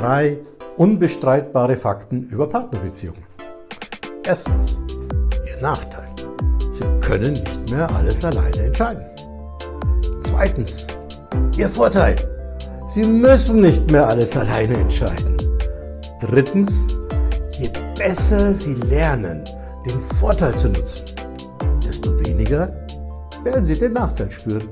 Drei unbestreitbare Fakten über Partnerbeziehungen. Erstens, Ihr Nachteil. Sie können nicht mehr alles alleine entscheiden. Zweitens, Ihr Vorteil. Sie müssen nicht mehr alles alleine entscheiden. Drittens, je besser Sie lernen, den Vorteil zu nutzen, desto weniger werden Sie den Nachteil spüren.